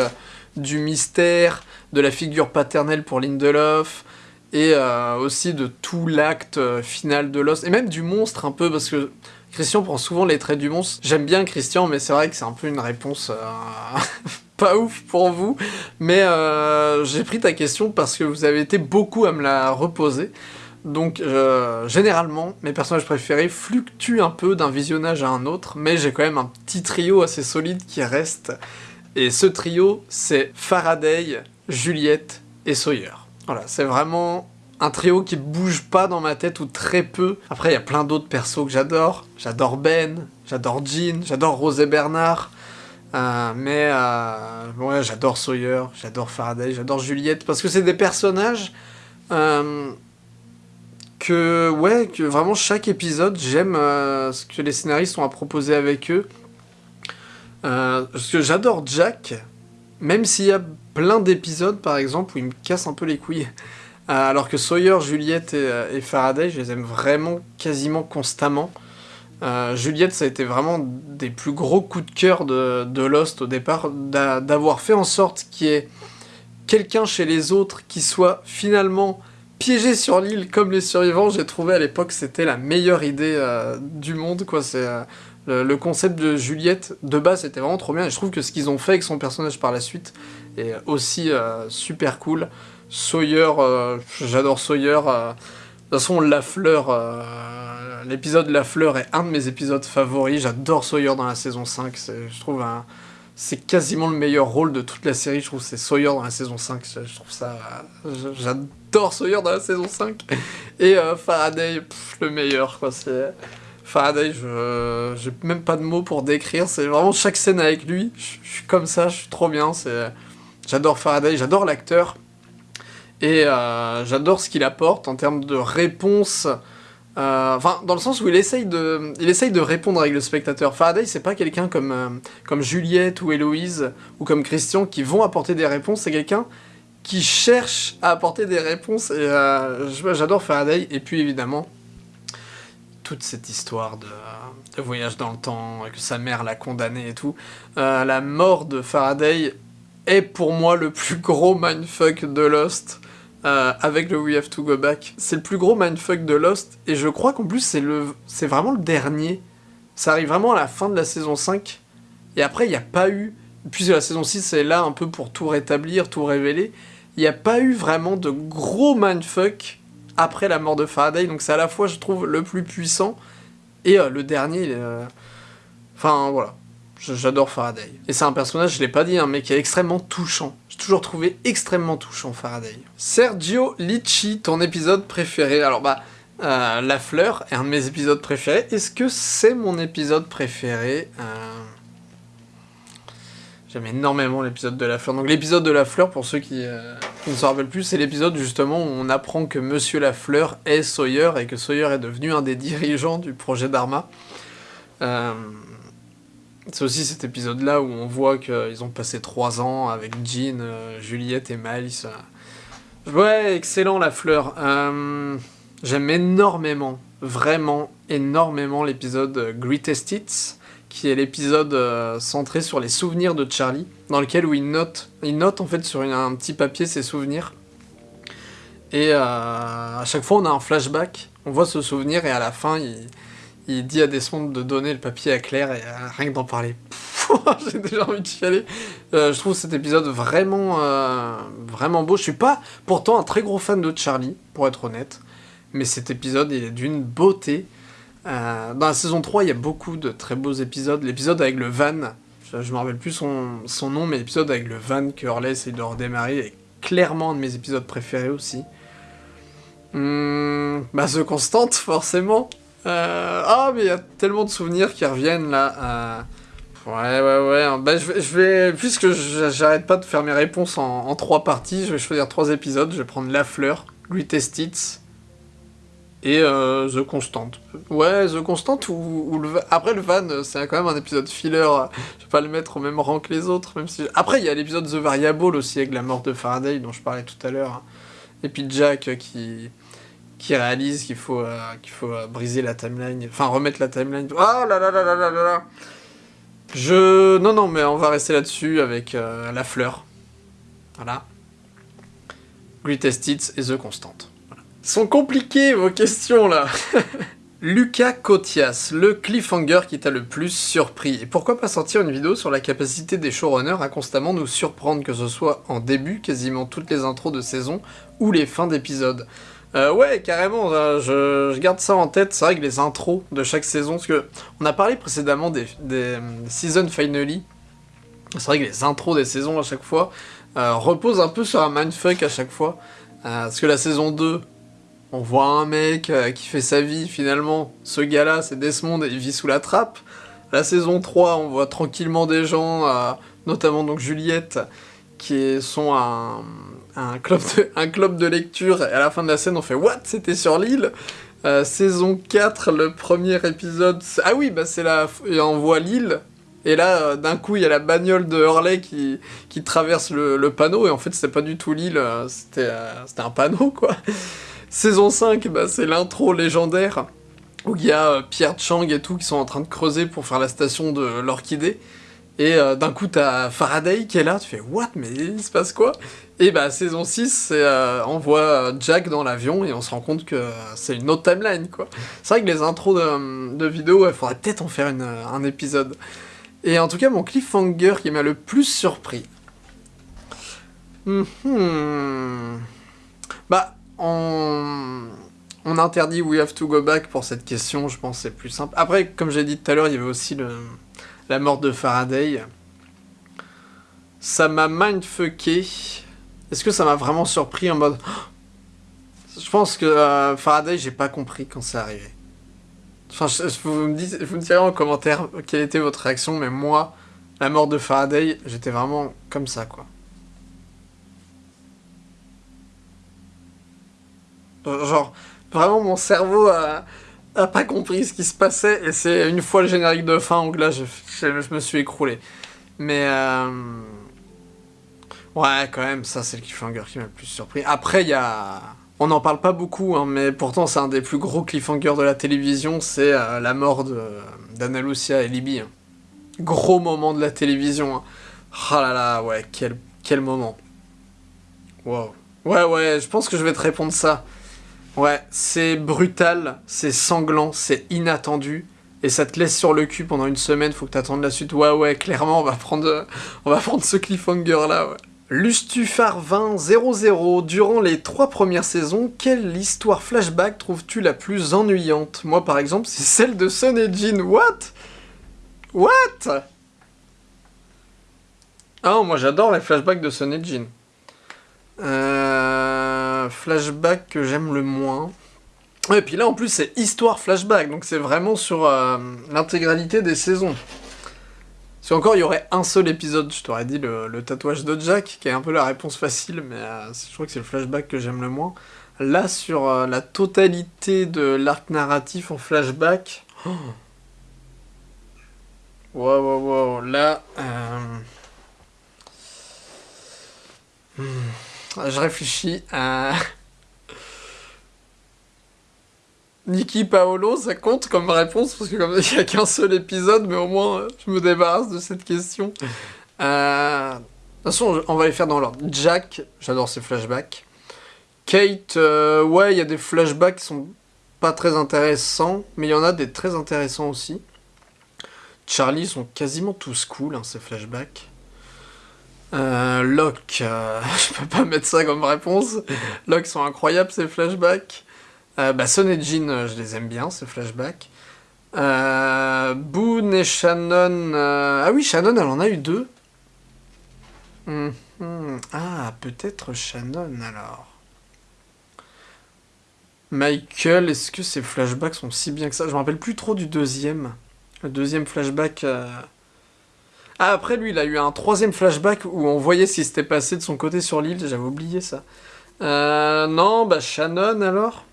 du mystère, de la figure paternelle pour Lindelof, et aussi de tout l'acte final de Lost, et même du monstre un peu, parce que Christian prend souvent les traits du monstre. J'aime bien Christian, mais c'est vrai que c'est un peu une réponse <laughs> pas ouf pour vous, mais euh, j'ai pris ta question parce que vous avez été beaucoup à me la reposer. Donc, euh, généralement, mes personnages préférés fluctuent un peu d'un visionnage à un autre, mais j'ai quand même un petit trio assez solide qui reste. Et ce trio, c'est Faraday, Juliette et Sawyer. Voilà, c'est vraiment un trio qui bouge pas dans ma tête ou très peu. Après, il y a plein d'autres persos que j'adore. J'adore Ben, j'adore Jean, j'adore Rose et Bernard. Euh, mais euh, ouais, j'adore Sawyer, j'adore Faraday, j'adore Juliette, parce que c'est des personnages euh, que, ouais, que vraiment chaque épisode, j'aime ce que les scénaristes ont à proposer avec eux. parce que j'adore Jack, même s'il y a plein d'épisodes, par exemple, où il me casse un peu les couilles. alors que Sawyer, Juliette et, Faraday, je les aime vraiment quasiment constamment. Juliette, ça a été vraiment des plus gros coups de cœur de, Lost au départ, d'avoir fait en sorte qu'il y ait quelqu'un chez les autres qui soit finalement piégé sur l'île comme les survivants. J'ai trouvé à l'époque c'était la meilleure idée du monde, quoi. C'est le, concept de Juliette, de base, c'était vraiment trop bien. Et je trouve que ce qu'ils ont fait avec son personnage par la suite est aussi euh, super cool. Sawyer, euh, j'adore Sawyer. Euh, de toute façon, La Fleur, l'épisode La Fleur est un de mes épisodes favoris. J'adore Sawyer dans la saison 5. Je trouve c'est quasiment le meilleur rôle de toute la série. Je trouve c'est Sawyer dans la saison 5. Je, trouve ça. J'adore Sawyer dans la saison 5. Et Faraday, le meilleur, quoi. C'est. Faraday, je j'ai même pas de mots pour décrire. C'est vraiment chaque scène avec lui. Je suis comme ça, je suis trop bien. C'est j'adore Faraday, j'adore l'acteur et euh, j'adore ce qu'il apporte en termes de réponse. Euh, enfin, dans le sens où il essaye de, il essaye de répondre avec le spectateur. Faraday, c'est pas quelqu'un comme, euh, comme Juliette ou Héloïse ou comme Christian qui vont apporter des réponses. C'est quelqu'un qui cherche à apporter des réponses. Et j'adore Faraday. Et puis évidemment, toute cette histoire de, voyage dans le temps, que sa mère l'a condamné et tout. Euh, la mort de Faraday est pour moi le plus gros mindfuck de Lost. Euh, avec le We Have to Go Back. C'est le plus gros mindfuck de Lost, et je crois qu'en plus c'est c'est vraiment le dernier. Ça arrive vraiment à la fin de la saison 5, et après il n'y a pas eu, puisque la saison 6 est là un peu pour tout rétablir, tout révéler, il n'y a pas eu vraiment de gros mindfuck après la mort de Faraday, donc c'est à la fois, je trouve, le plus puissant, et euh, le dernier, euh, enfin voilà, j'adore Faraday. Et c'est un personnage, je l'ai pas dit, hein, mais qui est extrêmement touchant. Toujours trouvé extrêmement touchant Faraday. Sergio Licci, ton épisode préféré Alors bah, euh, La Fleur est un de mes épisodes préférés. Est-ce que c'est mon épisode préféré J'aime énormément l'épisode de la fleur. Donc l'épisode de la fleur, pour ceux qui, euh, ne se rappellent plus, c'est l'épisode justement où on apprend que Monsieur Lafleur est Sawyer et que Sawyer est devenu un des dirigeants du projet Dharma. Euh, c'est aussi cet épisode-là où on voit qu'ils ont passé trois ans avec Jean, euh, Juliette et Miles. Ouais, excellent la fleur. J'aime énormément, vraiment énormément l'épisode Greatest Hits qui est l'épisode euh, centré sur les souvenirs de Charlie, dans lequel où il note, il note en fait sur un petit papier ses souvenirs. Et euh, à chaque fois on a un flashback, on voit ce souvenir et à la fin il, dit à Desmond de donner le papier à Claire et euh, rien que d'en parler. <laughs> J'ai déjà envie de chialer. je trouve cet épisode vraiment, vraiment beau. Je suis pas pourtant un très gros fan de Charlie, pour être honnête. Mais cet épisode il est d'une beauté. Euh, dans la saison 3, il y a beaucoup de très beaux épisodes. L'épisode avec le van, je, me rappelle plus son, son nom, mais l'épisode avec le van que Hurley essaye de redémarrer est clairement un de mes épisodes préférés aussi. Hmm, bah, The Constante, <laughs> forcément. Euh, ah, mais il y a tellement de souvenirs qui reviennent là. Euh, ouais, ouais, ouais. Hein. Bah, je, je vais, puisque j'arrête pas de faire mes réponses en, trois parties, je vais choisir trois épisodes. Je vais prendre La Fleur, Greatest Hits et euh, The Constant. Ouais, The Constant ou. Après le van, c'est quand même un épisode filler, je vais pas le mettre au même rang que les autres, même si... Après, il y a l'épisode The Variable aussi, avec la mort de Faraday, dont je parlais tout à l'heure. Et puis Jack qui qui réalise qu'il faut, euh, faut euh, briser la timeline, enfin remettre la timeline. Oh là là là là là là là Je... Non, non, mais on va rester là-dessus avec La Fleur. Voilà. Greatest Hits et The Constant sont compliquées vos questions là <laughs> Lucas Cotias, le cliffhanger qui t'a le plus surpris. Et pourquoi pas sortir une vidéo sur la capacité des showrunners à constamment nous surprendre, que ce soit en début, quasiment toutes les intros de saison, ou les fins d'épisodes? Euh, ouais, carrément, euh, je, garde ça en tête. C'est vrai que les intros de chaque saison, parce que on a parlé précédemment des, season finale. C'est vrai que les intros des saisons à chaque fois euh, reposent un peu sur un mindfuck à chaque fois. parce que la saison 2, on voit un mec qui fait sa vie, finalement, ce gars-là, c'est Desmond, et il vit sous la trappe. La saison 3, on voit tranquillement des gens, notamment donc Juliette, qui sont un, un, club de, un club de lecture, et à la fin de la scène, on fait « What? C'était sur l'île ?» euh, Saison 4, le premier épisode... Ah oui, bah c'est la... Et on voit l'île, Et là, euh, d'un coup, il y a la bagnole de Hurley qui, qui traverse le, panneau, et en fait, c'était pas du tout l'île, euh, c'était c'était un panneau, quoi. Saison 5, bah, c'est l'intro légendaire, où il y a Pierre Chang et tout qui sont en train de creuser pour faire la station de l'Orchidée. Et d'un coup, t'as Faraday qui est là, tu fais « What Mais il se passe quoi ?» Et bah, saison 6, euh, on voit Jack dans l'avion et on se rend compte que c'est une autre timeline, quoi. C'est vrai que les intros de, vidéos, il faudrait peut-être en faire un épisode. Et en tout cas, mon cliffhanger qui m'a le plus surpris. Hmm. Bah, on... on interdit We Have to Go Back pour cette question, je pense c'est plus simple. Après, comme j'ai dit tout à l'heure, il y avait aussi le... la mort de Faraday. Ça m'a mindfucké est-ce que ça m'a vraiment surpris en mode... <gasps> Je pense que euh, Faraday, j'ai pas compris quand c'est arrivé. Enfin, vous, me dites, vous me direz en commentaire quelle était votre réaction, mais moi, la mort de Faraday, j'étais vraiment comme ça, quoi. Euh, genre, vraiment, mon cerveau a, a pas compris ce qui se passait, et c'est une fois le générique de fin où là, je, je, me suis écroulé. Mais... Euh, Ouais, quand même, ça c'est le cliffhanger qui m'a le plus surpris. Après, il y a... On n'en parle pas beaucoup, hein, mais pourtant c'est un des plus gros cliffhangers de la télévision, c'est euh, la mort d'Anna Lucia et Libby. Hein. Gros moment de la télévision. Hein. Oh là là, ouais, quel, quel moment. Wow. Ouais, ouais, je pense que je vais te répondre ça. Ouais, c'est brutal, c'est sanglant, c'est inattendu, et ça te laisse sur le cul pendant une semaine, faut que t'attendes la suite. Ouais, ouais, clairement, on va prendre, <laughs> va prendre ce cliffhanger là, ouais. Lustufar 20 00 durant les trois premières saisons, quelle histoire flashback trouves-tu la plus ennuyante? Moi par exemple, c'est celle de Sun et Jin. What? What? Ah, moi j'adore les flashbacks de Sun et Jin. Euh, flashback que j'aime le moins. Et puis là en plus c'est histoire flashback, donc c'est vraiment sur euh, l'intégralité des saisons. Si encore il y aurait un seul épisode, je t'aurais dit le, tatouage de Jack, qui est un peu la réponse facile, mais euh, je crois que c'est le flashback que j'aime le moins. Là, sur la totalité de l'arc narratif en flashback... Wow, wow, wow, là... Hmm, je réfléchis à... Niki Paolo, ça compte comme réponse parce que comme il n'y a qu'un seul épisode, mais au moins je me débarrasse de cette question. De toute façon, on va les faire dans l'ordre. Jack, j'adore ses flashbacks. Kate, ouais, il y a des flashbacks qui sont pas très intéressants, mais il y en a des très intéressants aussi. Charlie sont quasiment tous cool, hein, ces flashbacks. Locke, <laughs> je peux pas mettre ça comme réponse. Locke sont incroyables ces flashbacks. Euh, bah, Son et Jean, euh, je les aime bien, ce flashback. Euh, Boone et Shannon... Euh, ah oui, Shannon, elle en a eu deux. Mhm. Ah, peut-être Shannon, alors. Michael, est-ce que ces flashbacks sont si bien que ça? Je me rappelle plus trop du deuxième. Le deuxième flashback... Ah, après, lui, il a eu un troisième flashback où on voyait ce qui s'était passé de son côté sur l'île. J'avais oublié ça. non, bah Shannon, alors?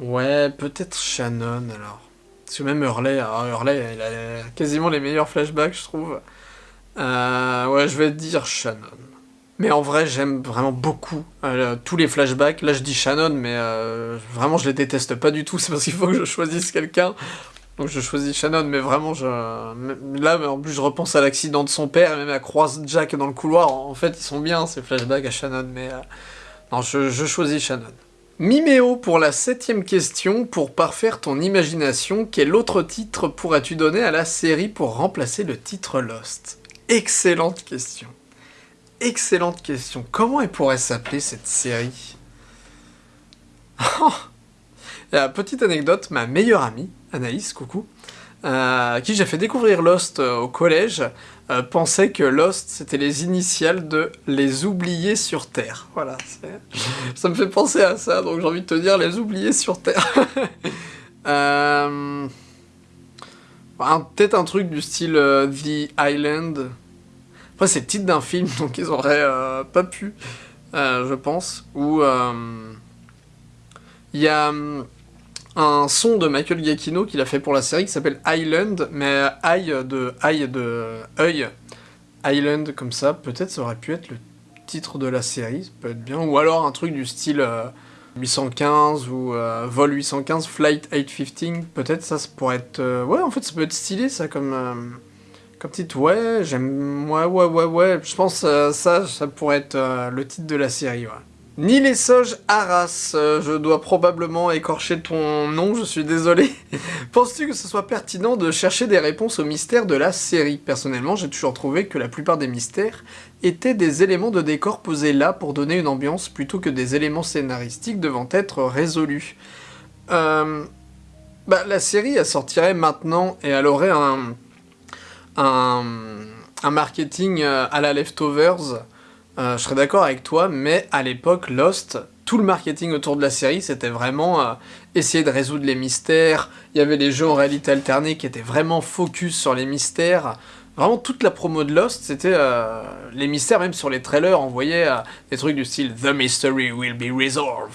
Ouais, peut-être Shannon alors. Parce que même Hurley, Hurley, il a quasiment les meilleurs flashbacks, je trouve. Euh, ouais, je vais dire Shannon. Mais en vrai, j'aime vraiment beaucoup euh, tous les flashbacks. Là, je dis Shannon, mais euh, vraiment, je les déteste pas du tout. <laughs> C'est parce qu'il faut que je choisisse quelqu'un. Donc, je choisis Shannon, mais vraiment, je... là, en plus, je repense à l'accident de son père, et même à croise Jack dans le couloir. En fait, ils sont bien, ces flashbacks à Shannon, mais... non, je, choisis Shannon. Miméo pour la septième question, pour parfaire ton imagination, quel autre titre pourrais-tu donner à la série pour remplacer le titre Lost? Excellente question. Excellente question. Comment elle pourrait s'appeler cette série? <laughs> Petite anecdote, ma meilleure amie, Anaïs, coucou, euh, qui j'ai fait découvrir Lost euh, au collège, euh, pensait que Lost, c'était les initiales de Les Oubliés sur Terre. Voilà, ça me fait penser à ça, donc j'ai envie de te dire Les Oubliés sur Terre. <laughs> euh... Peut-être un truc du style The Island. Après, c'est le titre d'un film, donc ils auraient pas pu, je pense. Ou... Il y a... un son de Michael Giacchino qu'il a fait pour la série qui s'appelle Island, mais eye de eye de œil. Island comme ça, peut-être ça aurait pu être le titre de la série, ça peut être bien. Ou alors un truc du style 815 euh, ou euh, Vol 815, Flight 815, peut-être ça, pourrait être... Euh, ouais, en fait ça peut être stylé ça comme... comme titre, ouais, j'aime... Ouais, ouais, ouais, ouais, je pense ça, ça pourrait être le titre de la série, ouais. Nilesoge Arras, euh, je dois probablement écorcher ton nom, je suis désolé. <laughs> Penses-tu que ce soit pertinent de chercher des réponses aux mystères de la série? Personnellement, j'ai toujours trouvé que la plupart des mystères étaient des éléments de décor posés là pour donner une ambiance plutôt que des éléments scénaristiques devant être résolus. Euh, bah, la série, elle sortirait maintenant et elle aurait un marketing euh, à la Leftovers euh, je serais d'accord avec toi, mais à l'époque, Lost, tout le marketing autour de la série, c'était vraiment euh, essayer de résoudre les mystères. Il y avait les jeux en réalité alternée qui étaient vraiment focus sur les mystères. Vraiment, toute la promo de Lost, c'était euh, les mystères, même sur les trailers, on voyait des trucs du style « The mystery will be resolved ».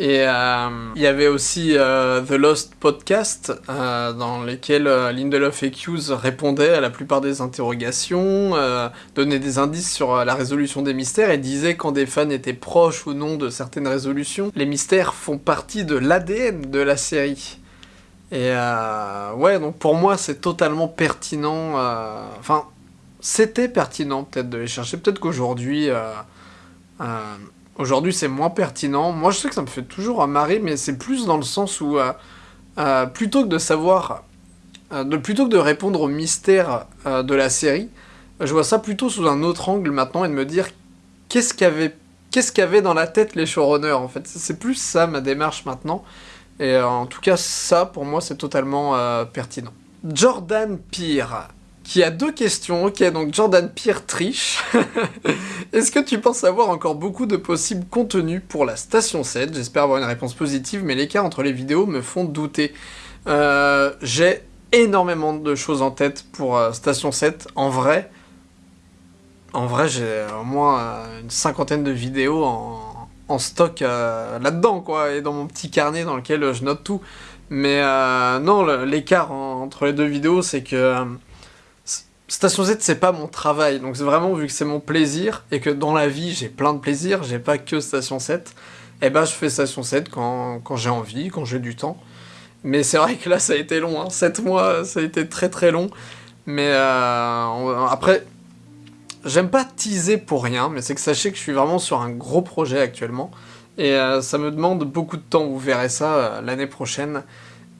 Et euh, il y avait aussi euh, The Lost Podcast, euh, dans lequel Lindelof et Hughes répondaient à la plupart des interrogations, donnaient des indices sur la résolution des mystères et disaient quand des fans étaient proches ou non de certaines résolutions. Les mystères font partie de l'ADN de la série. Et ouais, donc pour moi c'est totalement pertinent. Enfin, c'était pertinent peut-être de les chercher. Peut-être qu'aujourd'hui Aujourd'hui, c'est moins pertinent. Moi, je sais que ça me fait toujours marrer, mais c'est plus dans le sens où, euh, euh, plutôt que de savoir, euh, de, plutôt que de répondre au mystère de la série, je vois ça plutôt sous un autre angle maintenant et de me dire qu'est-ce qu'avait qu'est-ce qu'avaient dans la tête les showrunners en fait? C'est plus ça ma démarche maintenant. Et en tout cas, ça pour moi c'est totalement pertinent. Jordan Peer qui a deux questions. Ok, donc Jordan Pierre triche. <laughs> Est-ce que tu penses avoir encore beaucoup de possibles contenus pour la Station 7 J'espère avoir une réponse positive, mais l'écart entre les vidéos me font douter. Euh, j'ai énormément de choses en tête pour euh, Station 7. En vrai, en vrai, j'ai au moins euh, une cinquantaine de vidéos en, stock là-dedans, quoi, et dans mon petit carnet dans lequel je note tout. Mais non, l'écart entre les deux vidéos, c'est que Station Z, c'est pas mon travail, donc c'est vraiment vu que c'est mon plaisir, et que dans la vie, j'ai plein de plaisir, j'ai pas que Station 7, et eh ben je fais Station 7 quand, quand j'ai envie, quand j'ai du temps. Mais c'est vrai que là, ça a été long, hein. 7 mois, ça a été très très long. Mais euh, après, j'aime pas teaser pour rien, mais c'est que sachez que je suis vraiment sur un gros projet actuellement, et euh, ça me demande beaucoup de temps, vous verrez ça euh, l'année prochaine.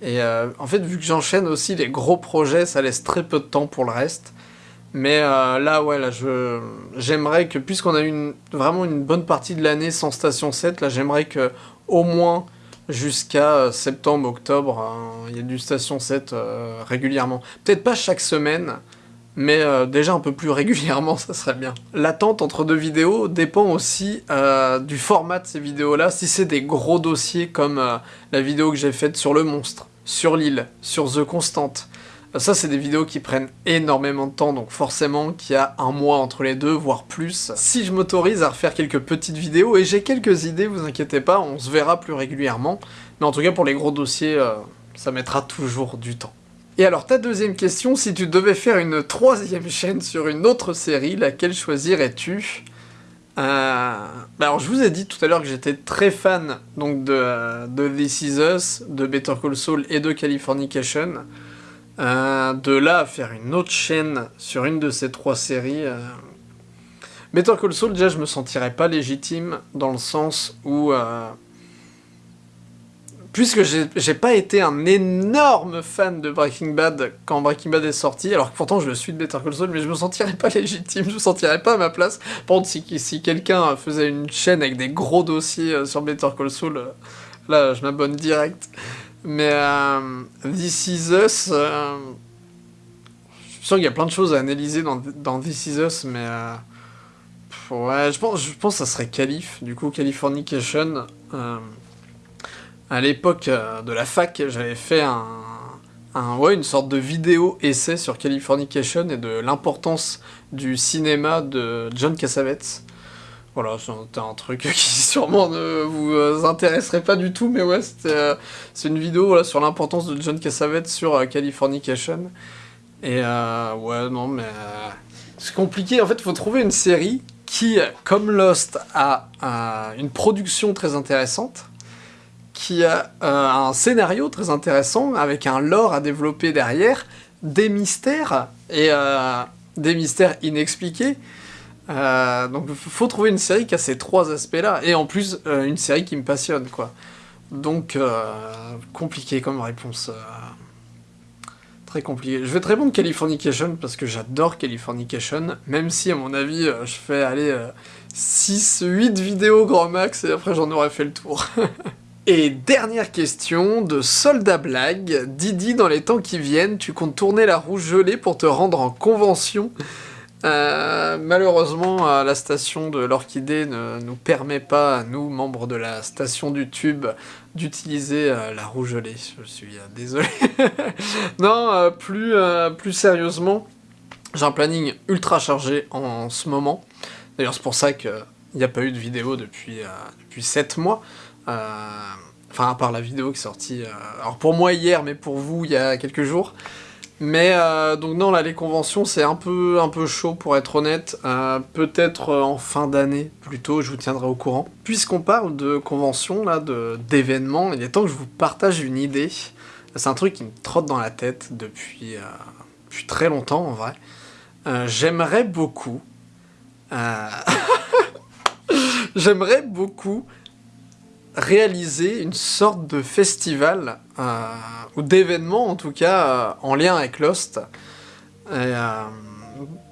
Et en fait, vu que j'enchaîne aussi les gros projets, ça laisse très peu de temps pour le reste. Mais euh, là, ouais, là, je, j'aimerais que, puisqu'on a eu une, vraiment une bonne partie de l'année sans Station 7, là, j'aimerais que, au moins, jusqu'à euh, septembre, octobre, hein, il y ait du Station 7 euh, régulièrement. Peut-être pas chaque semaine, mais déjà un peu plus <laughs> régulièrement, ça serait bien. L'attente entre deux vidéos dépend aussi du format de ces vidéos-là. Si c'est des gros dossiers comme la vidéo que j'ai faite sur le monstre, sur l'île, sur The Constant, ça, c'est des vidéos qui prennent énormément de temps, donc forcément qu'il y a un mois entre les deux, voire plus. Si je m'autorise à refaire quelques petites vidéos, et j'ai quelques idées, vous inquiétez pas, on se verra plus régulièrement. Mais en tout cas, pour les gros dossiers, euh, ça mettra toujours du temps. Et alors, ta deuxième question, si tu devais faire une troisième chaîne sur une autre série, laquelle choisirais-tu? Euh... Bah alors, je vous ai dit tout à l'heure que j'étais très fan donc de, This Is Us, de Better Call Saul et de Californication. Euh, de là à faire une autre chaîne sur une de ces trois séries... Euh... Better Call Saul, déjà, je me sentirais pas légitime dans le sens où... Euh, puisque j'ai pas été un énorme fan de Breaking Bad quand Breaking Bad est sorti, alors que pourtant je suis de Better Call Saul, mais je me sentirais pas <laughs> légitime, je me sentirais pas à ma place. Par contre, si, quelqu'un faisait une chaîne avec des gros dossiers euh, sur Better Call Saul, là, je m'abonne direct. Mais euh, This Is Us, euh, je suis sûr qu'il y a plein de choses à analyser dans, This Is Us, mais euh, ouais, je pense, je pense que ça serait Calif, du coup Californication. Euh, à l'époque de la fac, j'avais fait un, ouais, une sorte de vidéo essai sur Californication et de l'importance du cinéma de John Cassavetes Voilà, c'était un truc <laughs> qui sûrement ne vous intéresserait pas du tout, mais ouais, c'est une vidéo sur l'importance de John Cassavetes sur Californication. Et ouais, non, mais c'est compliqué. En fait, il faut trouver une série qui, comme Lost, a une production très intéressante, qui a euh, un scénario très intéressant, avec un lore à développer derrière, des mystères, et euh, des mystères inexpliqués. Euh, donc faut trouver une série qui a ces trois aspects-là, et en plus une série qui me passionne, quoi. Donc compliqué comme réponse. Très compliqué. Je vais te répondre Californication parce que j'adore Californication, même si à mon avis je fais aller 6, 8 vidéos grand max et après j'en aurais fait le tour. <laughs> Et dernière question de Soldat Blague. Didi, dans les temps qui viennent, tu comptes tourner la roue gelée pour te rendre en convention euh, malheureusement, euh, la station de l'Orchidée ne nous permet pas, nous, membres de la station du Tube, d'utiliser euh, la roue gelée. Je suis désolé. <laughs> non, plus, plus sérieusement, j'ai un planning ultra chargé en, ce moment. D'ailleurs, c'est pour ça qu'il n'y a pas eu de vidéo depuis, depuis 7 mois. Enfin, à part la vidéo qui est sortie, alors pour moi hier, mais pour vous, il y a quelques jours. Mais euh, donc non, là les conventions c'est un peu, un peu chaud pour être honnête. Euh, peut-être euh, en fin d'année plutôt, je vous tiendrai au courant. Puisqu'on parle de conventions, là, d'événements, il est temps que je vous partage une idée. C'est un truc qui me trotte dans la tête depuis, depuis très longtemps en vrai. J'aimerais beaucoup... <laughs> J'aimerais beaucoup réaliser une sorte de festival, euh, ou d'événement en tout cas, euh, en lien avec Lost. Euh,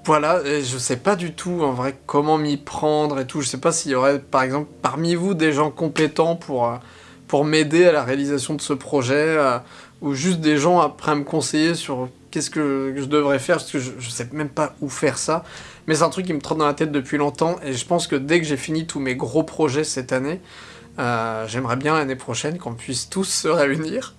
voilà, et je sais pas du tout en vrai comment m'y prendre et tout. Je sais pas s'il y aurait par exemple parmi vous des gens compétents pour, pour m'aider à la réalisation de ce projet, ou juste des gens après à me conseiller sur qu'est-ce que je devrais faire, parce que je, je sais même pas où faire ça. Mais c'est un truc qui me trotte dans la tête depuis longtemps, et je pense que dès que j'ai fini tous mes gros projets cette année, euh, j'aimerais bien l'année prochaine qu'on puisse tous se réunir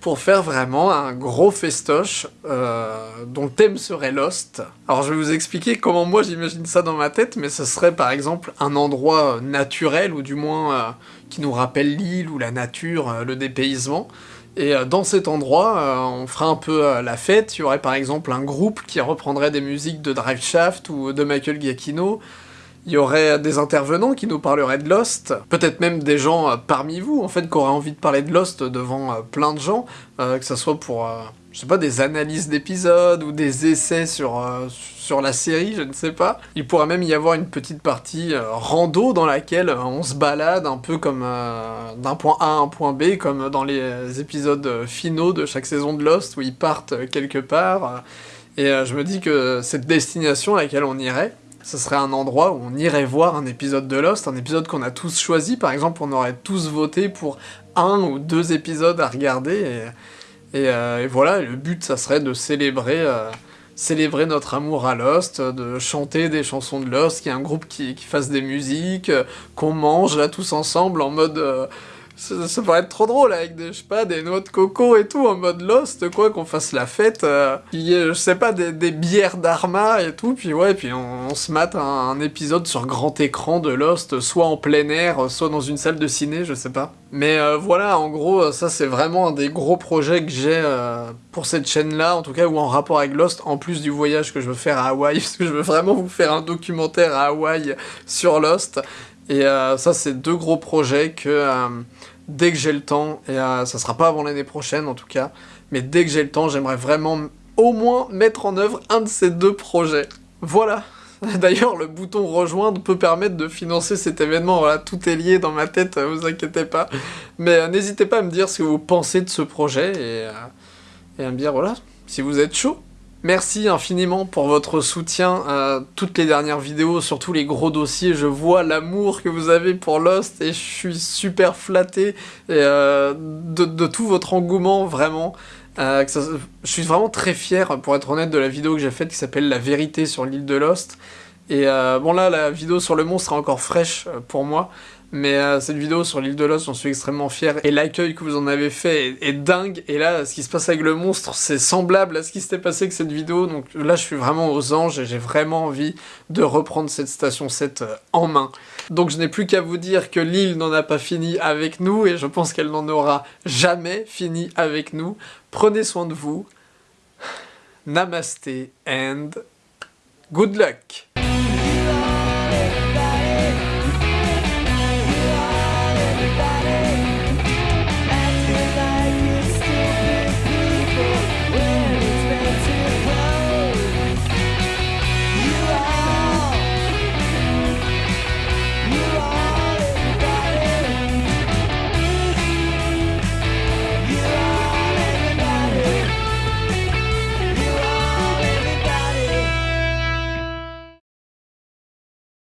pour faire vraiment un gros festoche euh, dont le thème serait Lost. Alors je vais vous expliquer comment moi j'imagine ça dans ma tête, mais ce serait par exemple un endroit naturel, ou du moins euh, qui nous rappelle l'île ou la nature, le dépaysement. Et dans cet endroit, on fera un peu la fête, il y aurait par exemple un groupe qui reprendrait des musiques de Drive Shaft ou de Michael Giacchino, il y aurait des intervenants qui nous parleraient de Lost, peut-être même des gens euh, parmi vous, en fait, qui auraient envie de parler de Lost devant euh, plein de gens, euh, que ce soit pour, je sais pas, des analyses d'épisodes ou des essais sur, sur la série, je ne sais pas. Il pourrait même y avoir une petite partie rando dans laquelle on se balade un peu comme d'un point A à un point B, comme dans les épisodes finaux de chaque saison de Lost, où ils partent quelque part. Et je me dis que cette destination à laquelle on irait, ce serait un endroit où on irait voir un épisode de Lost, un épisode qu'on a tous choisi, par exemple on aurait tous voté pour un ou deux épisodes à regarder, et, euh, voilà, le but ça serait de célébrer, euh, célébrer notre amour à Lost, de chanter des chansons de Lost, qu'il y ait un groupe qui, fasse des musiques, qu'on mange là tous ensemble en mode... Euh, ça, pourrait être trop drôle avec des, je sais pas, des noix de coco et tout en mode Lost, quoi, qu'on fasse la fête. Euh, je sais pas, des, des bières d'Arma et tout, puis ouais, puis on, se mate un, épisode sur grand écran de Lost, soit en plein air, soit dans une salle de ciné, je sais pas. Mais euh, voilà, en gros, ça c'est vraiment un des gros projets que j'ai euh, pour cette chaîne-là, en tout cas, ou en rapport avec Lost, en plus du voyage que je veux faire à Hawaï, <laughs> parce que je veux vraiment vous faire un documentaire à Hawaï sur Lost. Et ça, c'est deux gros projets que dès que j'ai le temps, et euh, ça sera pas avant l'année prochaine en tout cas, mais dès que j'ai le temps, j'aimerais vraiment au moins mettre en œuvre un de ces deux projets. Voilà <laughs> D'ailleurs, le bouton rejoindre peut permettre de financer cet événement, voilà, tout est lié dans ma tête, euh, vous inquiétez pas. Mais euh, n'hésitez pas à me dire ce que vous pensez de ce projet, et, et à me dire, voilà, si vous êtes chaud. Merci infiniment pour votre soutien à toutes les dernières vidéos, surtout les gros dossiers. Je vois l'amour que vous avez pour Lost et je suis super flatté euh, de, tout votre engouement, vraiment. Euh, je suis vraiment très fier, pour être honnête, de la vidéo que j'ai faite qui s'appelle La vérité sur l'île de Lost. Et euh, bon là, la vidéo sur le monstre est encore fraîche pour moi, Mais euh, cette vidéo sur l'île de Lost, j'en suis extrêmement fier. Et l'accueil que vous en avez fait est, est dingue. Et là, ce qui se passe avec le monstre, c'est semblable à ce qui s'était passé avec cette vidéo. Donc là, je suis vraiment aux anges et j'ai vraiment envie de reprendre cette station 7 euh, en main. Donc je n'ai plus qu'à vous dire que l'île n'en a pas fini avec nous. Et je pense qu'elle n'en aura jamais fini avec nous. Prenez soin de vous. Namaste and good luck